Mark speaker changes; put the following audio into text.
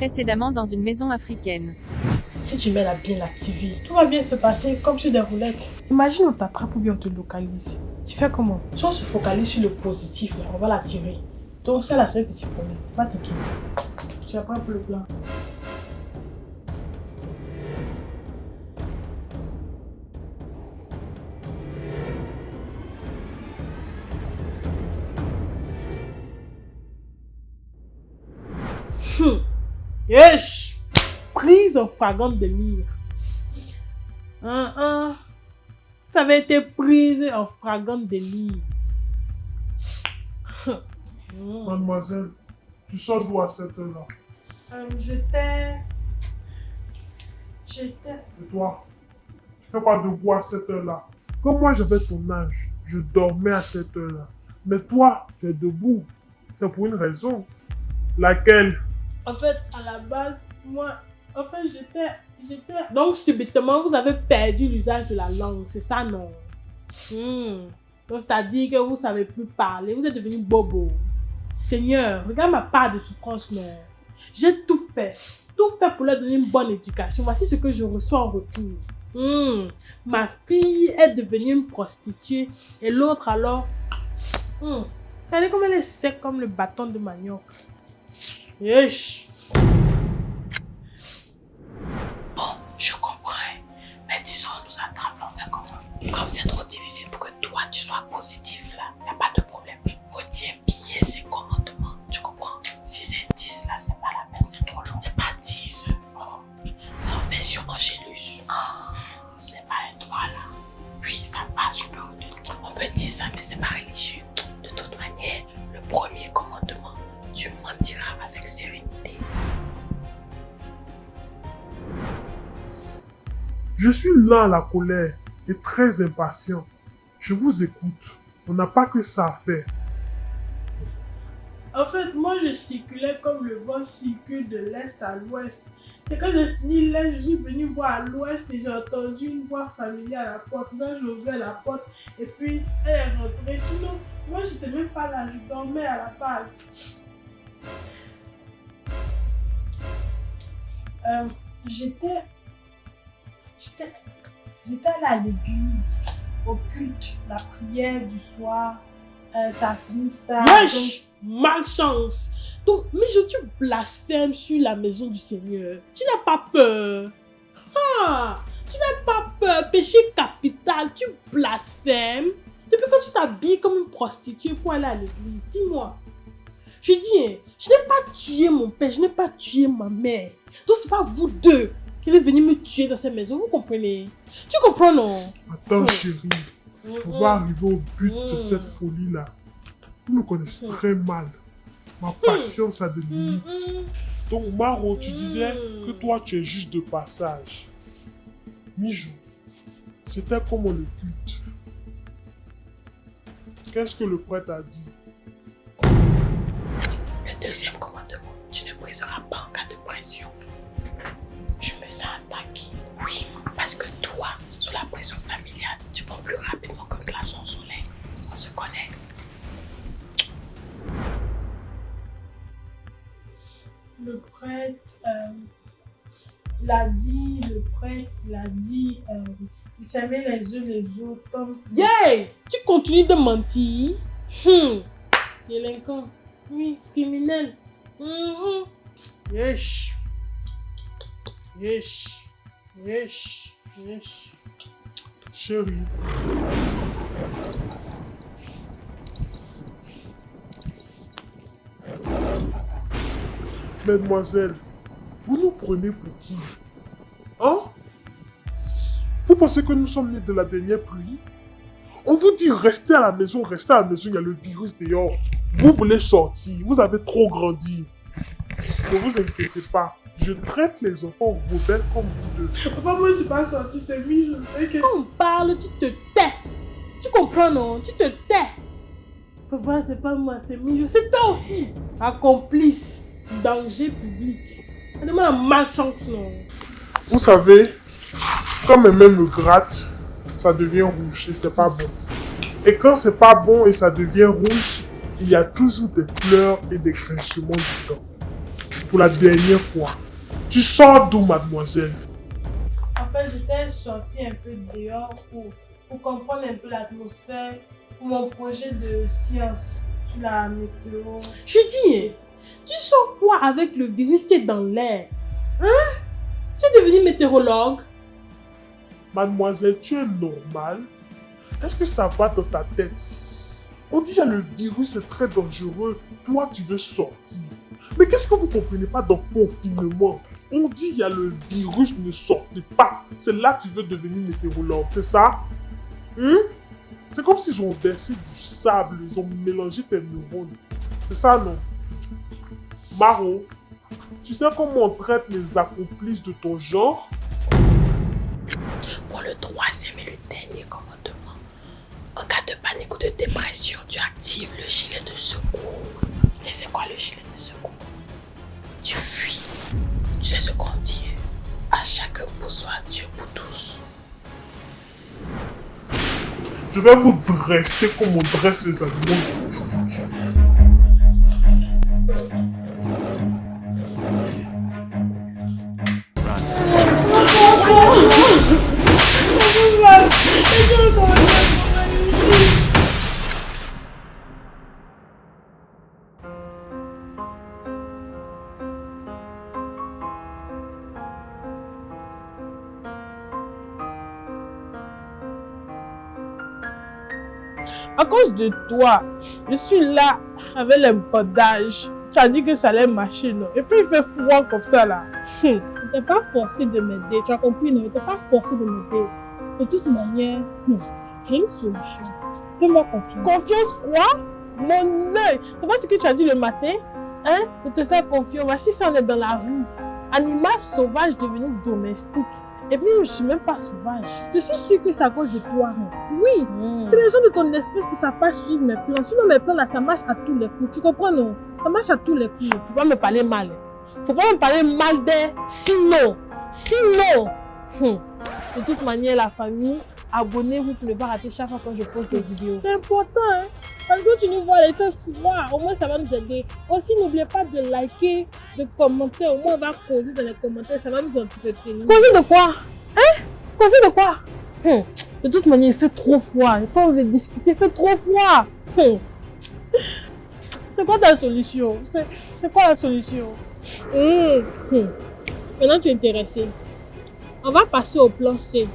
Speaker 1: Précédemment dans une maison africaine.
Speaker 2: Si tu mets la bien l'activer, tout va bien se passer comme sur des roulettes. Imagine on t'attrape ou bien on te localise. Tu fais comment? Si on se focalise sur le positif, là, on va l'attirer. Donc c'est la seule petit problème. Pas t'inquiéter. Tu pas pour le plan. Yesh! Prise en flagrant délire. Hein, hein. Ça avait été prise en flagrant délire. Hum.
Speaker 3: Mademoiselle, tu sors d'où à cette heure-là?
Speaker 2: Euh, J'étais... J'étais...
Speaker 3: Et toi? Tu fais pas debout à cette heure-là? Comme moi j'avais ton âge, je dormais à cette heure-là. Mais toi, tu es debout. C'est pour une raison. Laquelle?
Speaker 2: En fait, à la base, moi... En fait, j'étais... J'étais... Donc, subitement, vous avez perdu l'usage de la langue. C'est ça, non? Hmm. Donc, c'est-à-dire que vous savez plus parler. Vous êtes devenu bobo. Seigneur, regarde ma part de souffrance, non? J'ai tout fait. Tout fait pour leur donner une bonne éducation. Voici ce que je reçois en retour. Hmm. Ma fille est devenue une prostituée. Et l'autre, alors... Hmm. Regardez comme elle est sec comme le bâton de manioc. Yesh.
Speaker 4: Bon, Je
Speaker 3: suis là à la colère et très impatient. Je vous écoute. On n'a pas que ça à faire.
Speaker 2: En fait, moi, je circulais comme le vent circule de l'est à l'ouest. C'est quand je dis l'est, je suis venu voir à l'ouest et j'ai entendu une voix familière à la porte. Donc, j'ai ouvert la porte et puis elle est rentrée. Sinon, moi, je n'étais même pas là, je dormais à la base. Euh, j'étais. J'étais. À l'église, au culte, la prière du soir. Euh, ça a fini tard.
Speaker 5: Wesh Malchance Donc, mais je tu blasphèmes sur la maison du Seigneur. Tu n'as pas peur. Ah Tu n'as pas peur. Péché capital, tu blasphèmes. Depuis quand tu t'habilles comme une prostituée pour aller à l'église? Dis-moi. Je dis, je n'ai pas tué mon père, je n'ai pas tué ma mère. Donc, c'est pas vous deux qui est venu me tuer dans cette maison, vous comprenez? Tu comprends, non?
Speaker 3: Attends,
Speaker 5: Mm.
Speaker 3: chérie. On va arriver au but de
Speaker 5: Mm.
Speaker 3: cette folie-là. Vous me connaissez très mal. Ma patience a des limites. Donc, Maro, tu disais que toi, tu es juste de passage. Mijou, c'était comment le culte Qu'est-ce que le prêtre a dit?
Speaker 4: Le deuxième commandement, tu ne briseras pas en cas de pression. Je me sens attaqué. Oui, parce que toi, sous la pression familiale, tu vas plus rapidement qu'un glaçon au soleil. On se connaît.
Speaker 2: Le prêtre, euh, il a dit, le prêtre, il a dit, euh, il s'aimaient les uns les autres comme...
Speaker 5: Yeah Tu continues de mentir? Hmm. Délinquant. Oui, criminel. Mhm. Yesh. Yesh. Yesh. Yesh.
Speaker 3: Chérie, Mademoiselle, vous nous prenez pour qui? Hein? Vous pensez que nous sommes nés de la dernière pluie? On vous dit restez à la maison, restez à la maison, il y a le virus dehors. Vous voulez sortir, vous avez trop grandi. Ne vous inquiétez pas, je traite les enfants rebelles comme vous deux.
Speaker 2: Papa, moi, je suis pas sortie, c'est lui, je sais que...
Speaker 5: Quand on parle, tu te tais. Tu comprends, non? Tu te tais.
Speaker 2: Papa, c'est pas moi, c'est Mijo, c'est toi aussi.
Speaker 5: Accomplice. Danger public. Demande la malchance, non?
Speaker 3: Vous savez, quand mes mains me grattent, ça devient rouge et c'est pas bon. Et quand c'est pas bon et ça devient rouge, il y a toujours des pleurs et des craquements dedans. pour la dernière fois. Tu sors d'où, mademoiselle?
Speaker 2: En fait, j'étais sortie un peu dehors pour, pour comprendre un peu l'atmosphère pour mon projet de science sur la météo. Je dis, tu sors quoi avec le virus qui est dans l'air? Hein? Tu es devenu météorologue?
Speaker 3: Mademoiselle, tu es normale Est-ce que ça va dans ta tête? On dit que le virus est très dangereux. Toi, tu veux sortir. Mais qu'est-ce que vous comprenez pas dans confinement? On dit il y a le virus, ne sortez pas. C'est là que tu veux devenir météorologue, c'est ça? Hein C'est comme s'ils ont versé du sable, ils ont mélangé tes neurones. C'est ça, non? Maro, tu sais comment on traite les accomplices de ton genre?
Speaker 4: Pour le troisième et le dernier commandement, en cas de panique ou de dépression, tu actives le gilet de secours. Et c'est quoi le gilet de secours? Tu fuis. Tu sais ce qu'on dit À chacun pour soi, Dieu pour tous.
Speaker 3: Je vais vous dresser comme on dresse les animaux domestiques.
Speaker 2: À cause de toi, je suis là avec les bandages. Tu as dit que ça allait marcher, non? Et puis il fait froid comme ça là. Hum.
Speaker 5: Tu n'es pas forcé de m'aider, tu as compris, non? Tu n'es pas forcé de m'aider. De toute manière, hum, j'ai une solution. Fais-moi confiance.
Speaker 2: Confiance quoi? Mon œil C'est pas ce que tu as dit le matin Hein? De te faire confiance. Voici si on est dans la rue. Animal sauvage devenu domestique. Et puis je suis même pas sauvage.
Speaker 5: Je suis sûre que c'est à cause de toi. hein. Oui,
Speaker 2: Hum.
Speaker 5: c'est les gens de ton espèce qui savent pas suivre mes plans. Sinon, mes plans là, ça marche à tous les coups. Tu comprends, non? Ça marche à tous les coups.
Speaker 2: Faut pas me parler mal. Faut pas me parler mal d'elle. Sinon, sinon. hum, De toute manière, la famille, abonnez-vous pour ne pas rater chaque fois quand je poste des vidéos.
Speaker 5: C'est important, hein Parce que tu nous vois, il fait froid. Au moins, ça va nous aider. Aussi, n'oubliez pas de liker, de commenter. Au moins, on va causer dans les commentaires. Ça va nous entretenir.
Speaker 2: Causer de quoi? Hein? Causer de quoi? Hum, De toute manière, il fait trop froid. Pas envie de discuter, il fait trop froid. Hum. C'est quoi ta solution? C'est quoi la solution?
Speaker 5: Hum. Maintenant, tu es intéressé. On va passer au plan C.